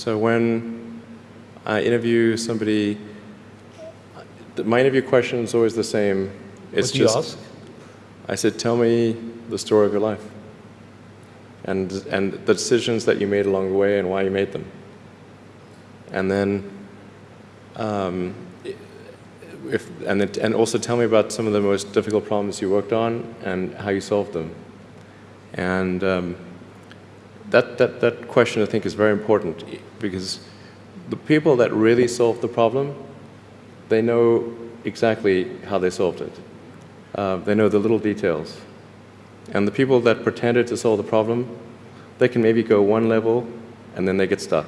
So when I interview somebody, my interview question is always the same. It's what just, you ask? I said, tell me the story of your life. And, and the decisions that you made along the way and why you made them. And then, um, if, and, it, and also tell me about some of the most difficult problems you worked on and how you solved them. And um, that, that, that question, I think, is very important because the people that really solved the problem, they know exactly how they solved it. Uh, they know the little details. And the people that pretended to solve the problem, they can maybe go one level and then they get stuck.